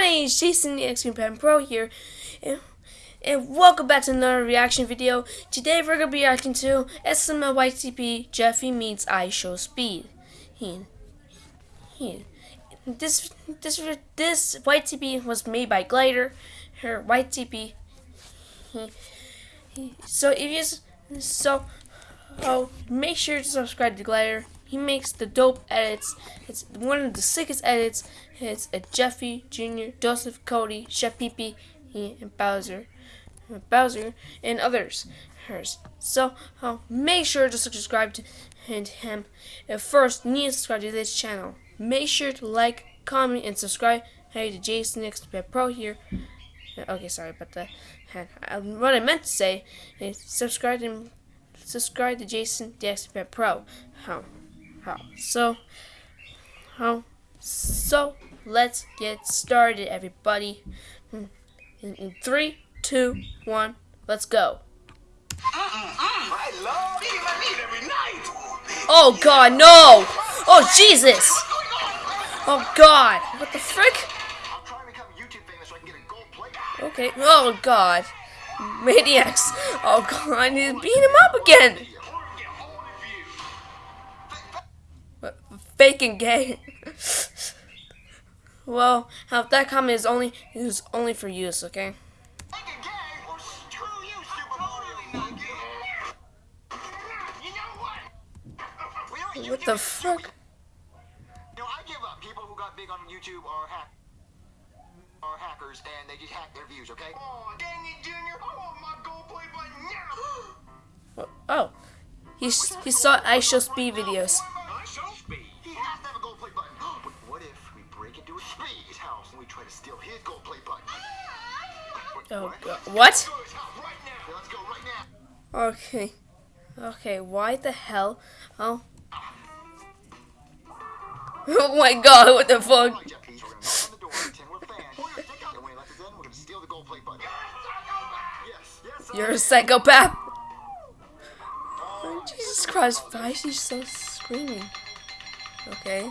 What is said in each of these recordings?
name is Jason the Extreme Pen Pro here, and, and welcome back to another reaction video. Today we're gonna be reacting to SML YTP Jeffy meets IShowSpeed. He, he, this this this YTP was made by Glider. Her YTP. He, he, so if you so oh make sure to subscribe to Glider he makes the dope edits. It's one of the sickest edits. It's a Jeffy Jr., Joseph Cody, Chef Pee and Bowser, uh, Bowser, and others. Hers. So uh, make sure to subscribe to him. And first, you need to subscribe to this channel. Make sure to like, comment, and subscribe. Hey, to Jason Expert Pro here. Uh, okay, sorry about that. Uh, what I meant to say is subscribe to subscribe to Jason Expert Pro. How? How. So, how. So, let's get started, everybody. In, in three, two, one, let's go. Oh God, no! Oh Jesus! Oh God, what the frick? Okay. Oh God, maniacs! Oh God, he's beating him up again. Fake and gay. well, that comment is only is only for use, okay? What the fuck? You know, I give up. People who got big on YouTube are hack are hackers and they just hack their views, okay? Oh, dang it, Junior! I want my gold play button now! oh. He, he saw IShowSpeed videos. Oh god. What? Okay. Okay, why the hell? Oh. Oh my god, what the fuck? You're a psychopath! Oh, oh Jesus Christ, why is she so screaming? Okay.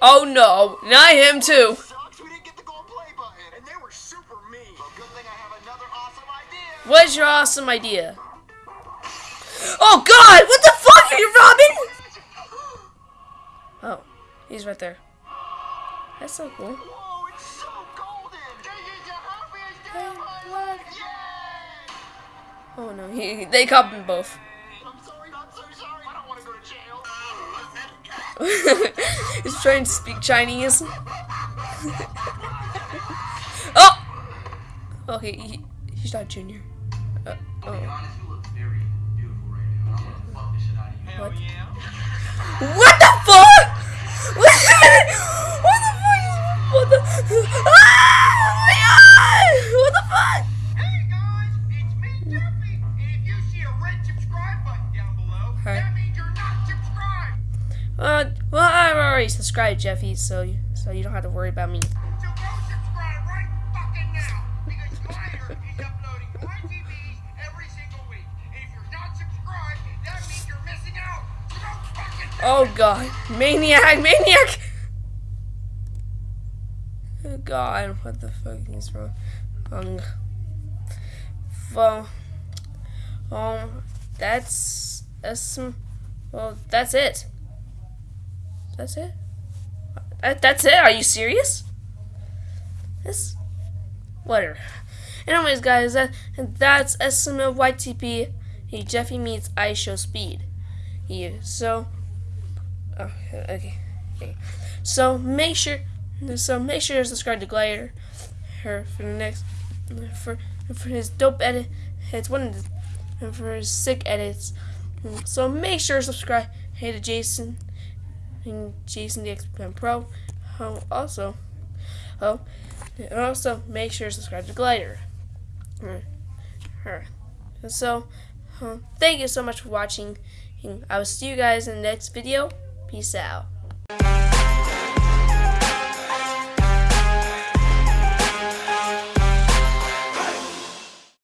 Oh, no, not him too. What's your awesome idea? Oh god, what the fuck are you robbing? Oh, he's right there. That's so cool. Oh no, he, they caught them both. He's trying to speak Chinese. oh! Okay, he, he's not junior. Uh, oh. What? What the fuck? What the fuck? What the? Well, I'm already subscribed, Jeffy, so you, so you don't have to worry about me. Oh god. Maniac! Maniac! Oh god, what the fuck is wrong? Um, well, um, that's, that's, well, that's it. That's it? That, that's it? Are you serious? This, whatever. Anyways, guys, that, that's SML YTP. Hey, Jeffy meets IShowSpeed. Yeah, so, Oh, okay. okay. So make sure, so make sure to subscribe to Glider, her for the next, for for his dope edit. It's one of the, for his sick edits. So make sure to subscribe. Hey to Jason, and Jason the X Pro. Oh, also, oh, And also, make sure to subscribe to Glider. Her. So, uh, thank you so much for watching. I will see you guys in the next video. Peace out.